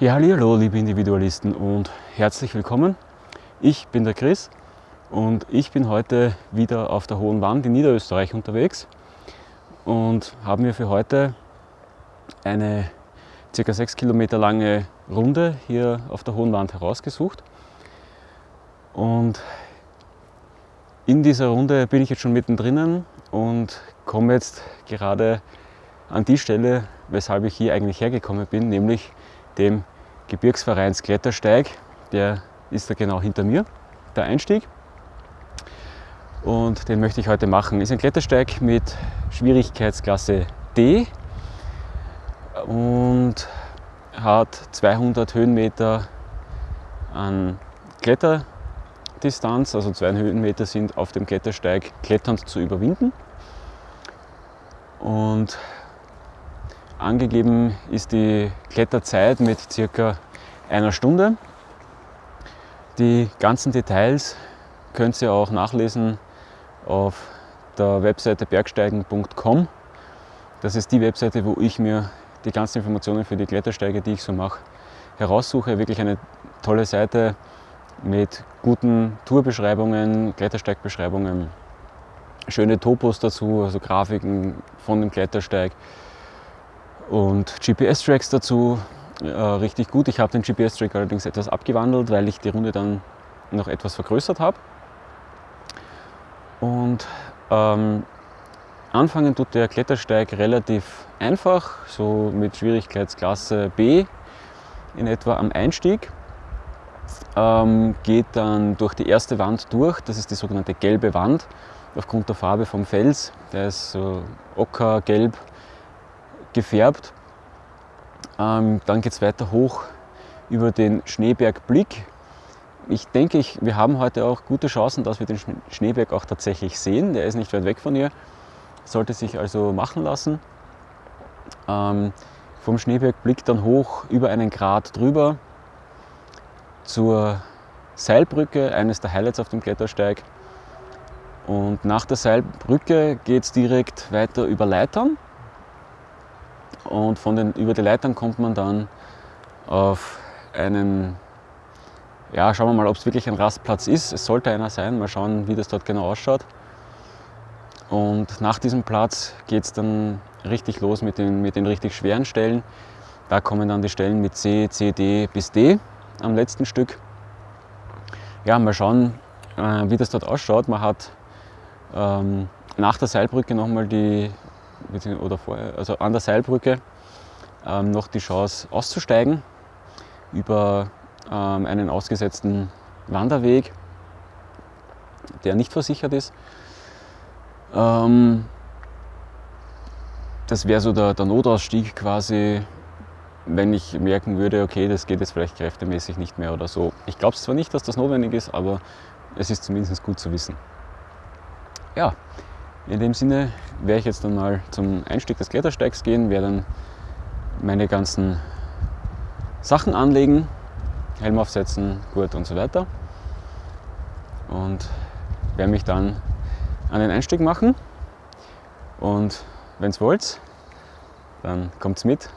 Ja, hallo liebe Individualisten und herzlich willkommen. Ich bin der Chris und ich bin heute wieder auf der Hohen Wand in Niederösterreich unterwegs und habe mir für heute eine ca. 6 Kilometer lange Runde hier auf der Hohen Wand herausgesucht. Und in dieser Runde bin ich jetzt schon mittendrin und komme jetzt gerade an die Stelle, weshalb ich hier eigentlich hergekommen bin, nämlich dem Gebirgsvereins Klettersteig. Der ist da genau hinter mir, der Einstieg. Und den möchte ich heute machen. Ist ein Klettersteig mit Schwierigkeitsklasse D und hat 200 Höhenmeter an Kletterdistanz, also 200 Höhenmeter sind auf dem Klettersteig kletternd zu überwinden. Und Angegeben ist die Kletterzeit mit circa einer Stunde. Die ganzen Details könnt ihr auch nachlesen auf der Webseite bergsteigen.com. Das ist die Webseite, wo ich mir die ganzen Informationen für die Klettersteige, die ich so mache, heraussuche. Wirklich eine tolle Seite mit guten Tourbeschreibungen, Klettersteigbeschreibungen, schöne Topos dazu, also Grafiken von dem Klettersteig und GPS-Tracks dazu. Äh, richtig gut. Ich habe den GPS-Track allerdings etwas abgewandelt, weil ich die Runde dann noch etwas vergrößert habe. Und ähm, anfangen tut der Klettersteig relativ einfach, so mit Schwierigkeitsklasse B in etwa am Einstieg. Ähm, geht dann durch die erste Wand durch, das ist die sogenannte gelbe Wand, aufgrund der Farbe vom Fels. Der ist so ockergelb gefärbt. Ähm, dann geht es weiter hoch über den Schneebergblick. Ich denke, ich, wir haben heute auch gute Chancen, dass wir den Schneeberg auch tatsächlich sehen. Der ist nicht weit weg von hier, sollte sich also machen lassen. Ähm, vom Schneebergblick dann hoch über einen Grat drüber zur Seilbrücke, eines der Highlights auf dem Klettersteig. Und nach der Seilbrücke geht es direkt weiter über Leitern und von den, über die Leitern kommt man dann auf einen, ja schauen wir mal, ob es wirklich ein Rastplatz ist. Es sollte einer sein, mal schauen, wie das dort genau ausschaut. Und nach diesem Platz geht es dann richtig los mit den, mit den richtig schweren Stellen. Da kommen dann die Stellen mit C, C, D bis D am letzten Stück. Ja, mal schauen, äh, wie das dort ausschaut. Man hat ähm, nach der Seilbrücke nochmal die oder vorher, also an der Seilbrücke ähm, noch die Chance auszusteigen über ähm, einen ausgesetzten Wanderweg, der nicht versichert ist. Ähm, das wäre so der, der Notausstieg quasi, wenn ich merken würde, okay, das geht jetzt vielleicht kräftemäßig nicht mehr oder so. Ich glaube zwar nicht, dass das notwendig ist, aber es ist zumindest gut zu wissen. Ja, in dem Sinne werde ich jetzt dann mal zum Einstieg des Klettersteigs gehen, werde dann meine ganzen Sachen anlegen, Helm aufsetzen, Gurt und so weiter. Und werde mich dann an den Einstieg machen. Und wenn es wollt, dann kommt's mit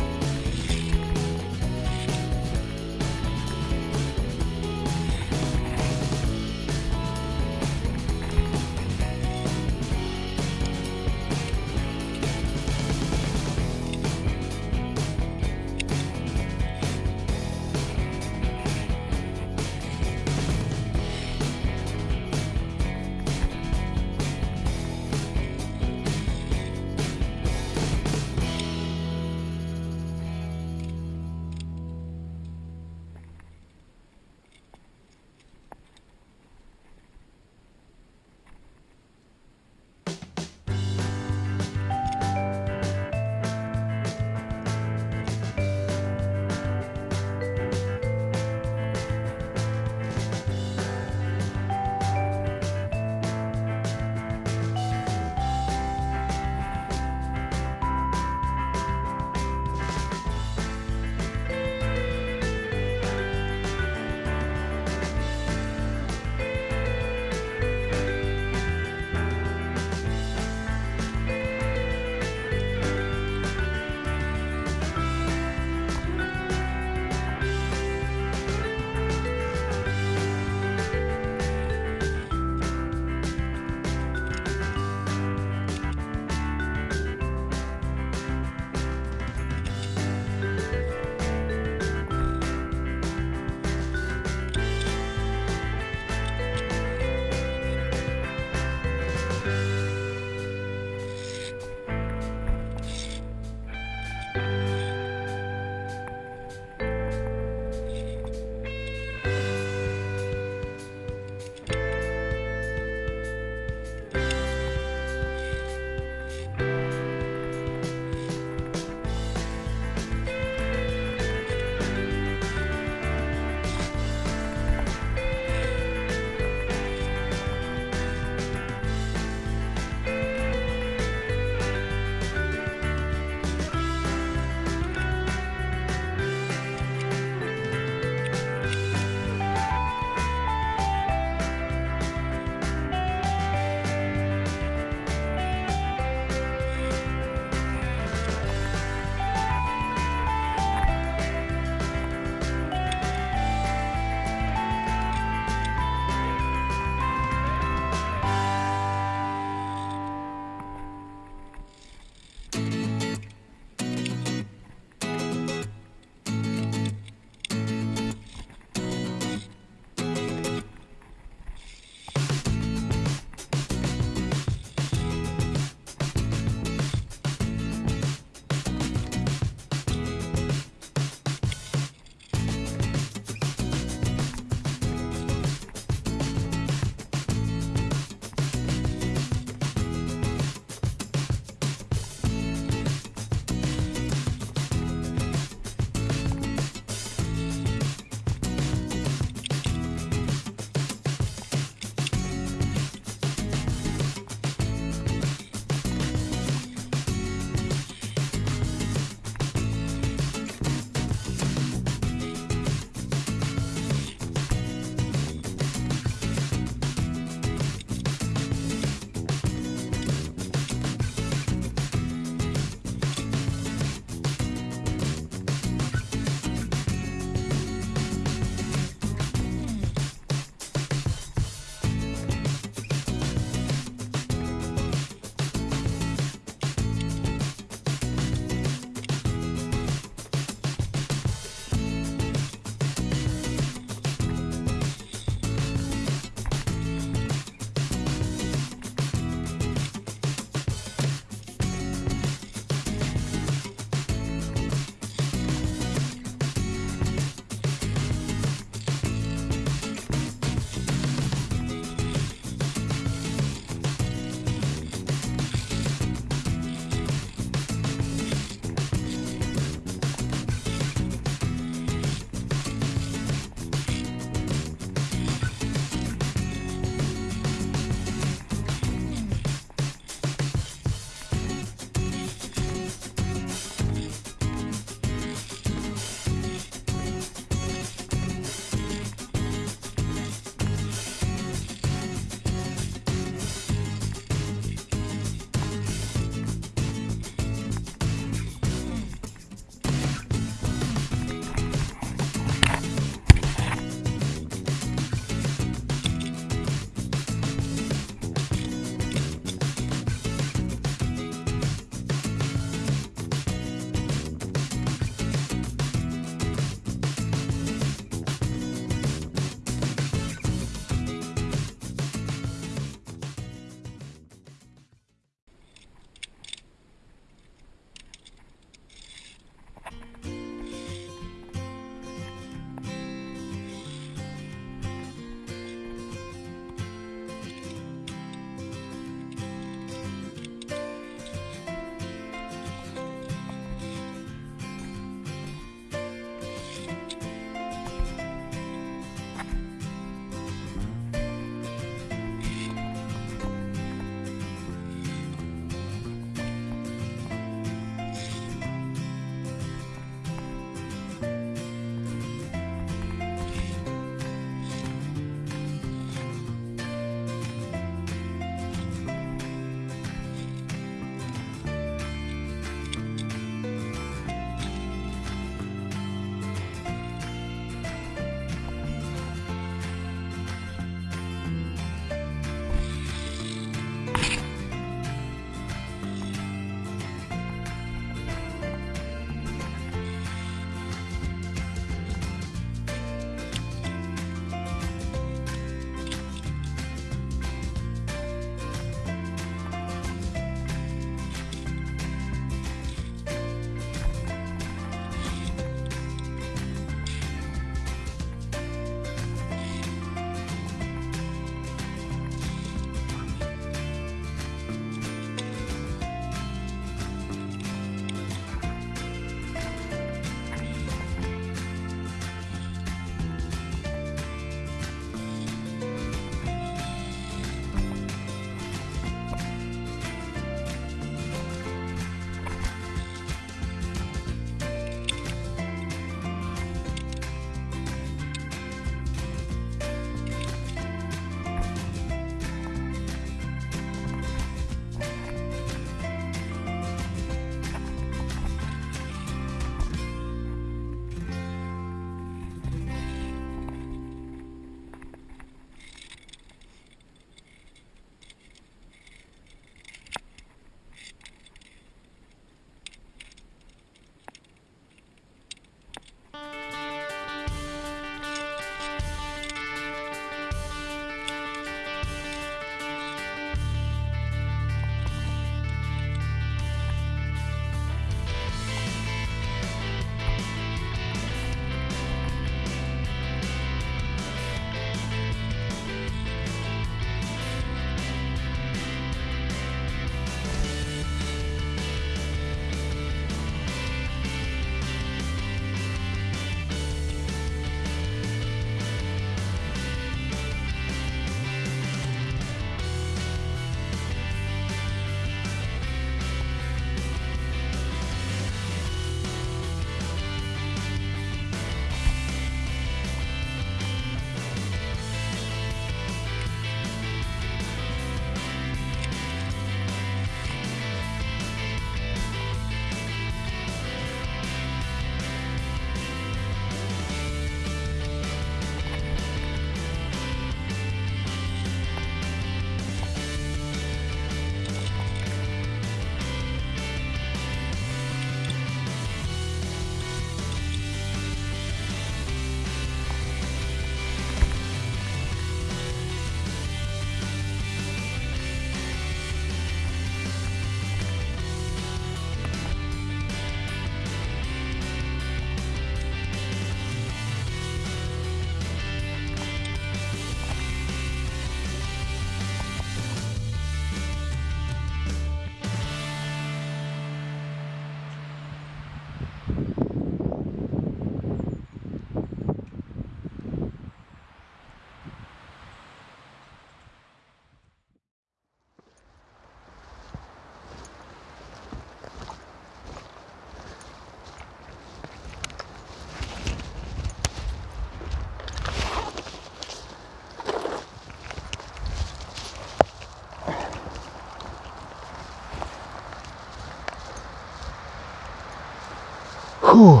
Puh.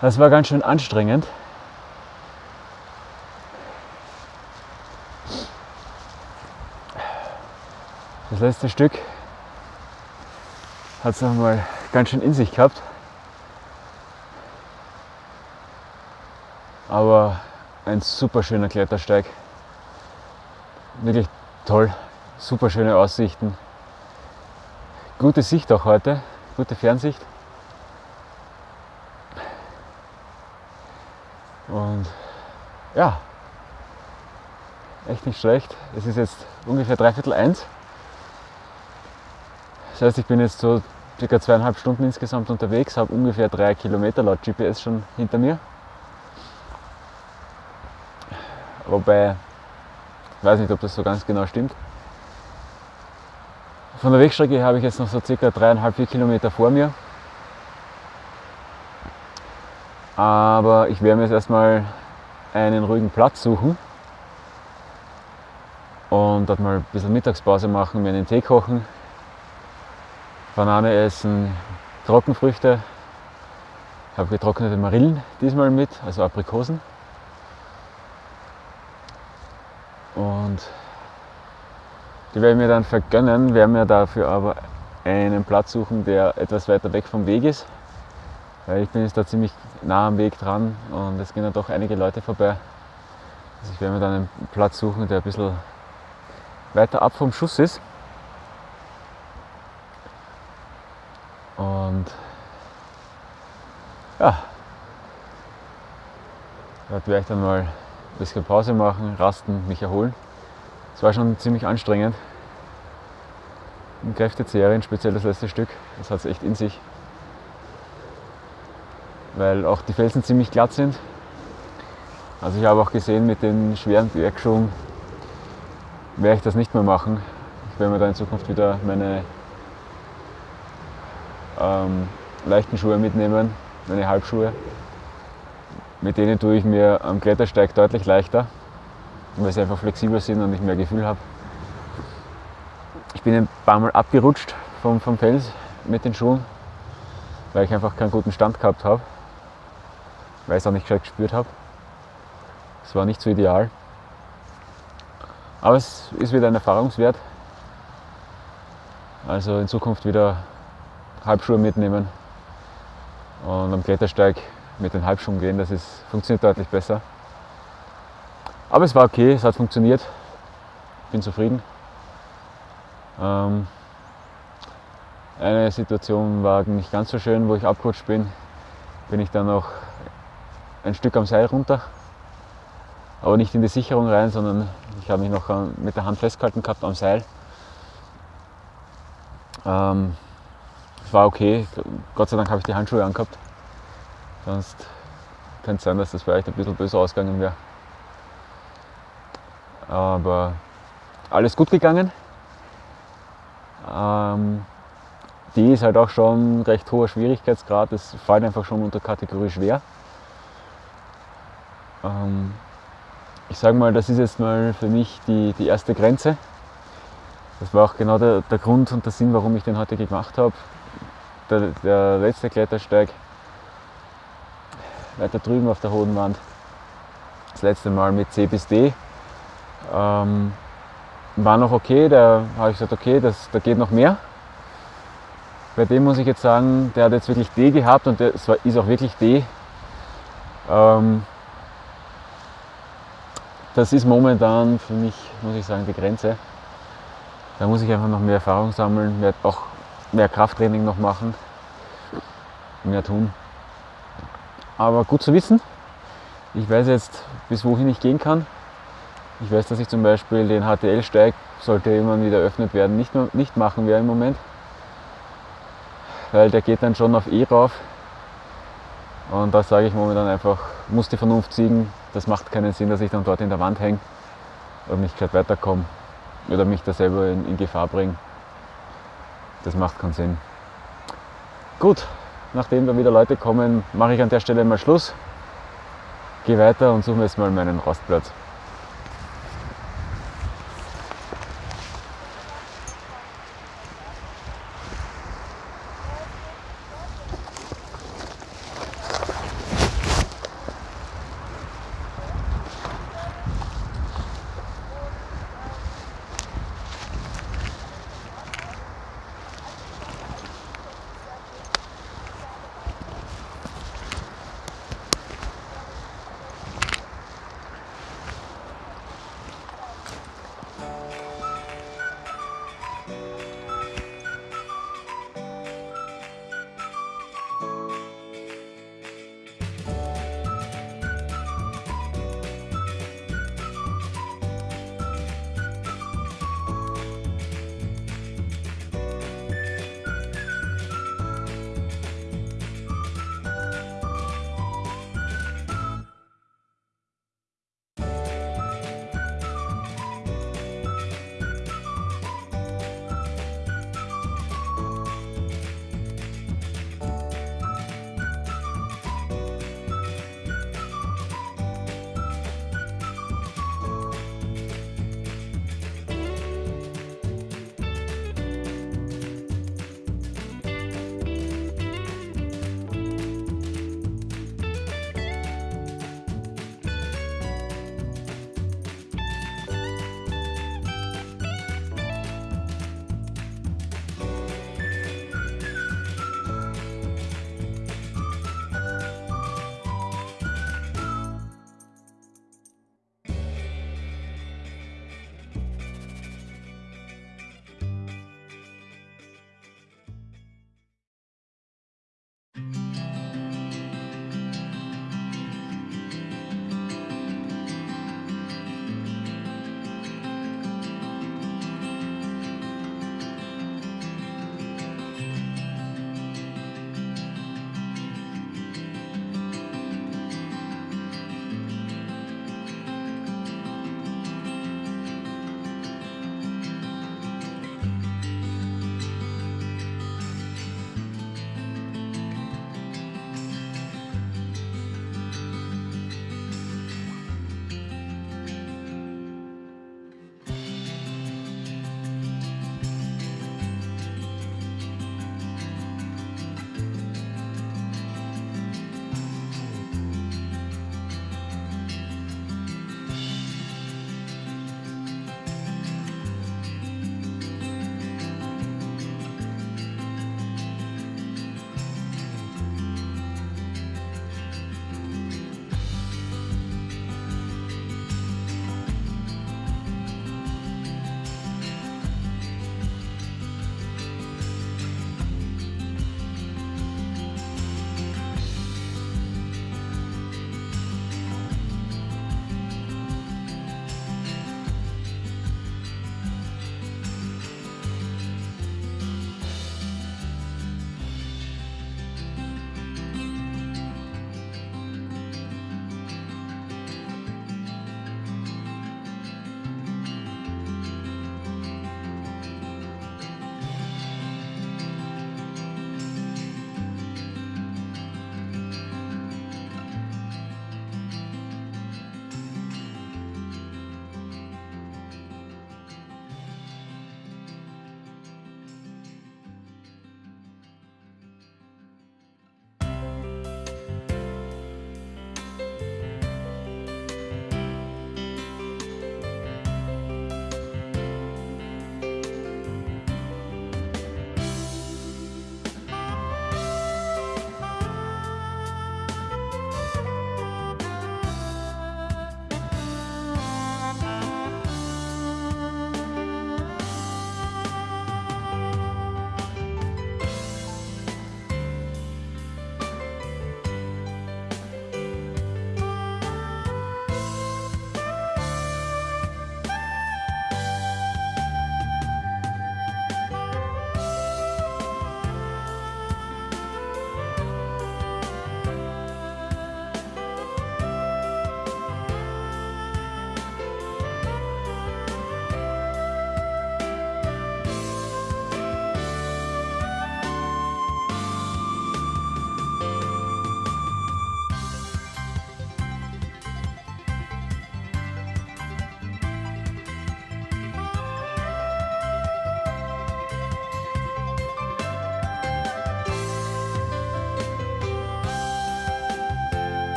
Das war ganz schön anstrengend. Das letzte Stück hat es einmal ganz schön in sich gehabt. Aber ein super schöner Klettersteig. Wirklich toll, super schöne Aussichten. Gute Sicht auch heute, gute Fernsicht. Und ja, echt nicht schlecht. Es ist jetzt ungefähr dreiviertel eins. Das heißt, ich bin jetzt so circa zweieinhalb Stunden insgesamt unterwegs, habe ungefähr drei Kilometer laut GPS schon hinter mir. Wobei, ich weiß nicht, ob das so ganz genau stimmt. Von der Wegstrecke habe ich jetzt noch so circa dreieinhalb, vier Kilometer vor mir. Aber ich werde mir jetzt erstmal einen ruhigen Platz suchen und dort mal ein bisschen Mittagspause machen, mir einen Tee kochen, Banane essen, Trockenfrüchte. Ich habe getrocknete Marillen diesmal mit, also Aprikosen. Und die werde ich mir dann vergönnen, werde mir dafür aber einen Platz suchen, der etwas weiter weg vom Weg ist. Weil ich bin jetzt da ziemlich nah am Weg dran und es gehen ja doch einige Leute vorbei. Also ich werde mir dann einen Platz suchen, der ein bisschen weiter ab vom Schuss ist. Und ja, dort werde ich dann mal ein bisschen Pause machen, rasten, mich erholen. Es war schon ziemlich anstrengend. Im Kräftezehrien, speziell das letzte Stück, das hat es echt in sich. Weil auch die Felsen ziemlich glatt sind. Also ich habe auch gesehen, mit den schweren Bergschuhen werde ich das nicht mehr machen. Ich werde mir da in Zukunft wieder meine ähm, leichten Schuhe mitnehmen, meine Halbschuhe. Mit denen tue ich mir am Klettersteig deutlich leichter, weil sie einfach flexibel sind und ich mehr Gefühl habe. Ich bin ein paar Mal abgerutscht vom, vom Fels mit den Schuhen, weil ich einfach keinen guten Stand gehabt habe, weil ich es auch nicht gescheit gespürt habe. Es war nicht so ideal. Aber es ist wieder ein Erfahrungswert. Also in Zukunft wieder Halbschuhe mitnehmen und am Klettersteig mit den Halbschuhen gehen. Das ist, funktioniert deutlich besser. Aber es war okay, es hat funktioniert. Bin zufrieden. Ähm, eine Situation war nicht ganz so schön, wo ich abgerutscht bin. Bin ich dann noch ein Stück am Seil runter. Aber nicht in die Sicherung rein, sondern ich habe mich noch mit der Hand festgehalten gehabt am Seil. Ähm, war okay. Gott sei Dank habe ich die Handschuhe angehabt. Sonst könnte es sein, dass das vielleicht ein bisschen böse ausgegangen wäre. Aber alles gut gegangen. Ähm, die ist halt auch schon recht hoher Schwierigkeitsgrad. Das fällt einfach schon unter Kategorie schwer. Ähm, ich sage mal, das ist jetzt mal für mich die, die erste Grenze. Das war auch genau der, der Grund und der Sinn, warum ich den heute gemacht habe der, der letzte Klettersteig weiter drüben auf der hohen Wand. Das letzte Mal mit C bis D. Ähm, war noch okay, da habe ich gesagt, okay, das, da geht noch mehr. Bei dem muss ich jetzt sagen, der hat jetzt wirklich D gehabt und es ist auch wirklich D. Ähm, das ist momentan für mich, muss ich sagen, die Grenze. Da muss ich einfach noch mehr Erfahrung sammeln, mehr, auch mehr Krafttraining noch machen, mehr tun. Aber gut zu wissen. Ich weiß jetzt, bis wohin ich gehen kann. Ich weiß, dass ich zum Beispiel den HTL-Steig, sollte irgendwann wieder eröffnet werden, nicht, nicht machen werde im Moment. Weil der geht dann schon auf E rauf. Und da sage ich momentan einfach, muss die Vernunft siegen. Das macht keinen Sinn, dass ich dann dort in der Wand hänge und nicht gescheit weiterkomme oder mich da selber in, in Gefahr bringe. Das macht keinen Sinn. Gut, nachdem da wieder Leute kommen, mache ich an der Stelle mal Schluss. Gehe weiter und suche mir jetzt mal meinen Rastplatz.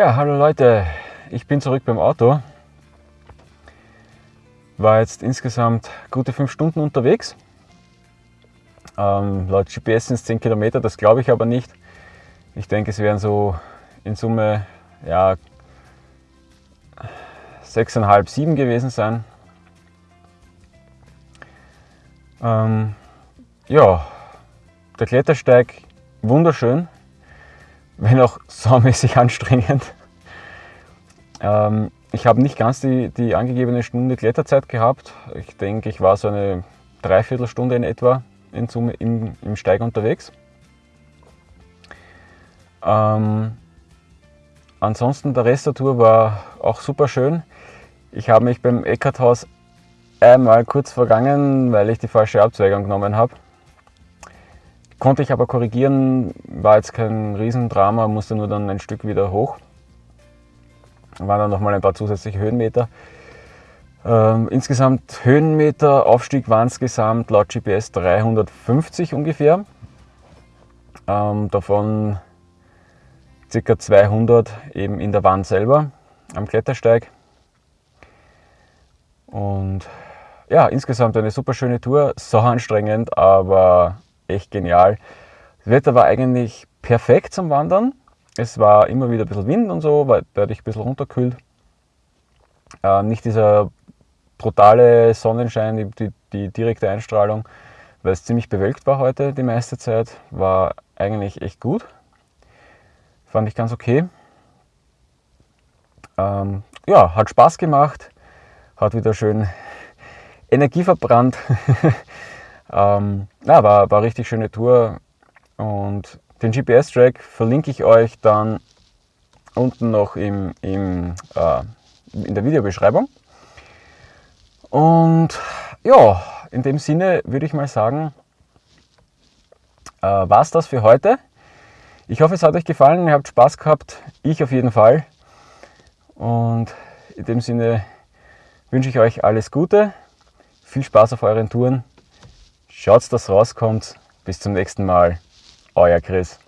Ja, hallo Leute, ich bin zurück beim Auto. War jetzt insgesamt gute fünf Stunden unterwegs. Ähm, laut GPS sind es 10 Kilometer, das glaube ich aber nicht. Ich denke, es wären so in Summe ja, 6,5, 7 gewesen sein. Ähm, ja, der Klettersteig wunderschön, wenn auch saumäßig anstrengend. Ähm, ich habe nicht ganz die, die angegebene Stunde Kletterzeit gehabt. Ich denke, ich war so eine Dreiviertelstunde in etwa in Summe im, im Steig unterwegs. Ähm, ansonsten der Rest der Tour war auch super schön. Ich habe mich beim Eckarthaus einmal kurz vergangen, weil ich die falsche Abzweigung genommen habe. Konnte ich aber korrigieren, war jetzt kein Riesendrama, musste nur dann ein Stück wieder hoch. Waren dann nochmal ein paar zusätzliche Höhenmeter. Ähm, insgesamt Höhenmeter, Aufstieg waren es gesamt laut GPS 350 ungefähr. Ähm, davon ca. 200 eben in der Wand selber am Klettersteig. Und ja, insgesamt eine super schöne Tour, so anstrengend, aber echt genial. Das Wetter war eigentlich perfekt zum Wandern. Es war immer wieder ein bisschen Wind und so, weil dadurch ein bisschen runterkühlt. Äh, nicht dieser brutale Sonnenschein, die, die, die direkte Einstrahlung, weil es ziemlich bewölkt war heute die meiste Zeit, war eigentlich echt gut. Fand ich ganz okay. Ähm, ja, hat Spaß gemacht, hat wieder schön Energie verbrannt. ähm, ja, war, war richtig schöne Tour und den GPS-Track verlinke ich euch dann unten noch im, im, äh, in der Videobeschreibung. Und ja, in dem Sinne würde ich mal sagen, äh, war es das für heute. Ich hoffe, es hat euch gefallen, ihr habt Spaß gehabt, ich auf jeden Fall. Und in dem Sinne wünsche ich euch alles Gute, viel Spaß auf euren Touren, schaut, dass rauskommt. Bis zum nächsten Mal, euer Chris.